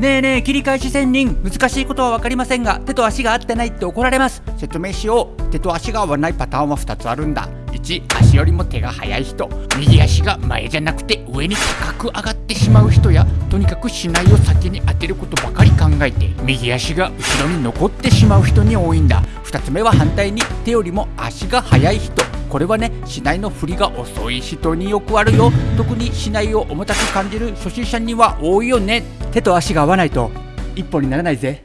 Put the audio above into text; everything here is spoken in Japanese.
ねえねえ切り返し仙人。難しいことは分かりませんが手と足が合ってないって怒られます。説明しよう。手と足が合わないパターンは2つあるんだ。1足よりも手が速い人。右足が前じゃなくて上に高く上がってしまう人やとにかく竹刀を先に当てることばかり考えて右足が後ろに残ってしまう人に多いんだ。2つ目は反対に手よりも足が速い人。これはね竹刀の振りが遅い人によくあるよ。特に竹刀を重たく感じる初心者には多いよね。手と足が合わないと一本にならないぜ。